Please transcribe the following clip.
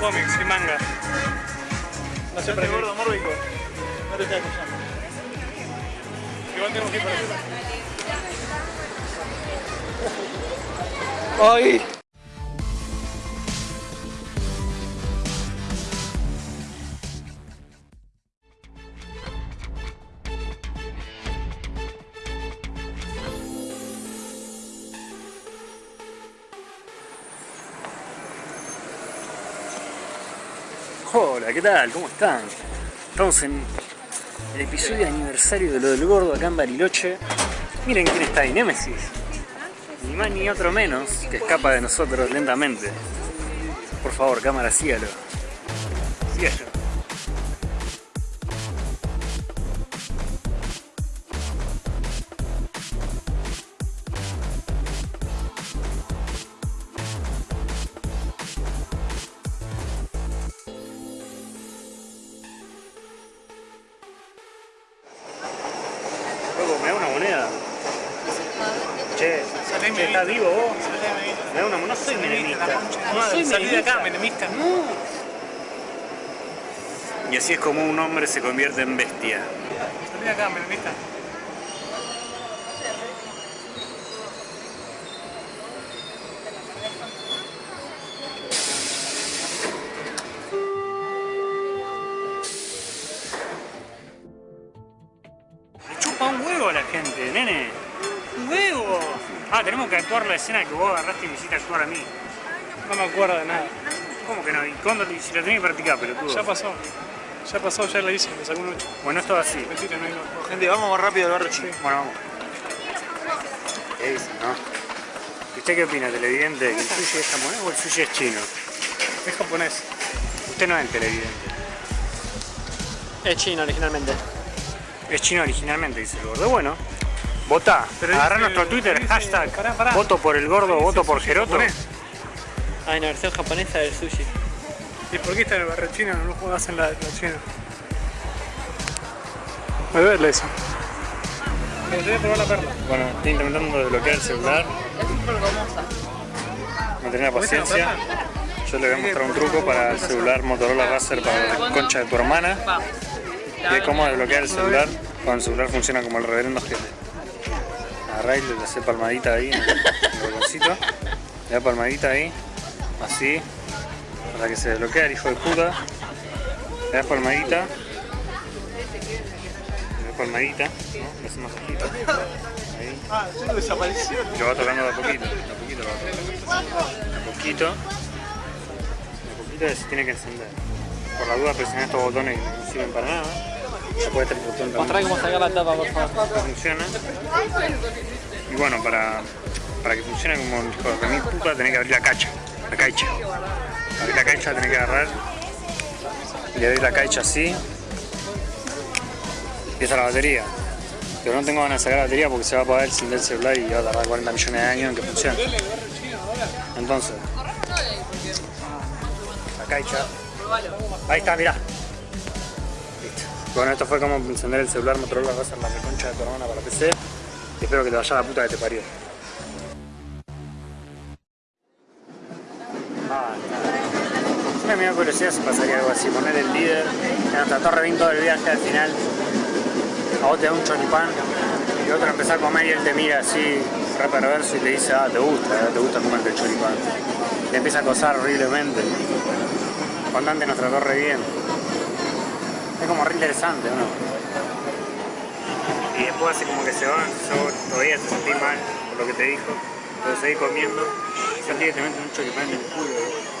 cómics y manga. No sé para qué. gordo mórbico. No te estás escuchando. Igual tengo que ir para. ¡Ay! Hola, ¿qué tal? ¿Cómo están? Estamos en el episodio de aniversario de lo del gordo acá en Bariloche. Miren quién está ahí, Némesis. Ni más ni otro menos que escapa de nosotros lentamente. Por favor, cámara, sígalo. Sígalo. Moneda? Che, che, ¿estás vivo vos? Moneda, no soy menemista. No soy Salí de acá, menemista. Y así es como un hombre se convierte en bestia. Salí de acá, menemista. Chupa un huevo a la gente, nene. Un huevo. Ah, tenemos que actuar la escena que vos agarraste y me hiciste actuar a mí. No me acuerdo de nada. ¿Cómo que no? ¿Y cuándo si lo tenés que practicar, pelotudo? Ya pasó. Ya pasó, ya la hice, me sacó un 8. Bueno, esto es así. Mentira, no hay no. Gente, vamos más rápido al barrio chino. Bueno, vamos. ¿Qué dice, no? ¿Y ¿Usted qué opina, televidente? ¿Que el sushi es japonés o el sushi es chino? Es japonés. Usted no es el televidente. Es chino originalmente. Es chino originalmente, dice el gordo. Bueno, votá. Pero Agarrá dice- nuestro Twitter, dice- hashtag pará, pará. voto por el gordo, Dice voto por sushi Geroto. japonés. Hay una versión japonesa del sushi. ¿Y por qué está en el barrio chino? No lo juegas en la, la china. Voy a verle eso. Me gustaría probar la perla. Bueno, estoy intentando desbloquear el celular. No tenía paciencia. Yo le voy a mostrar un truco para el celular Motorola Razer para la concha de tu hermana. De cómo desbloquear el celular cuando el celular funciona como el reverendo gente. Agarrá y le hace palmadita ahí en el botoncito. Le da palmadita ahí, así, para que se desbloquee el hijo de puta. Le das palmadita. Le das palmadita, ¿no? Le hace masajito. Ahí. Ah, eso desapareció. Lo va tocando de a poquito, de a poquito va tocando. De a poquito. De a poquito se tiene que encender. Por la duda presionar estos botones que no sirven para nada. Ya puede también. cómo sacar la tapa, por favor. Funciona. Y bueno, para, para que funcione como el hijo de mi puta tenés que abrir la cacha. La caicha. Abrir la caicha tenés que agarrar. Y abrir la caicha así. Empieza la batería. Pero no tengo ganas de sacar la batería porque se va a apagar el sin del celular y va a tardar 40 millones de años en que funcione. Entonces, la caixa. Ahí está, mirá. Bueno, esto fue como encender el celular Motorola Razer la reconcha de tu hermana para PC. Y espero que te vaya la puta que te parió. Ah, Siempre me curiosidad si pasaría algo así, poner el líder en nuestra torre bien todo el viaje al final. A vos te da un choripán y otro empieza a comer y él te mira así, re perverso y te dice, ah, te gusta, eh, te gusta comerte el choripán. Te empieza a acosar horriblemente. Contante nuestra torre bien. Es como re interesante, ¿no? Y después hace como que se va, yo todavía te sentí mal por lo que te dijo, pero seguí comiendo, sentí que te meten un choripán en el culo.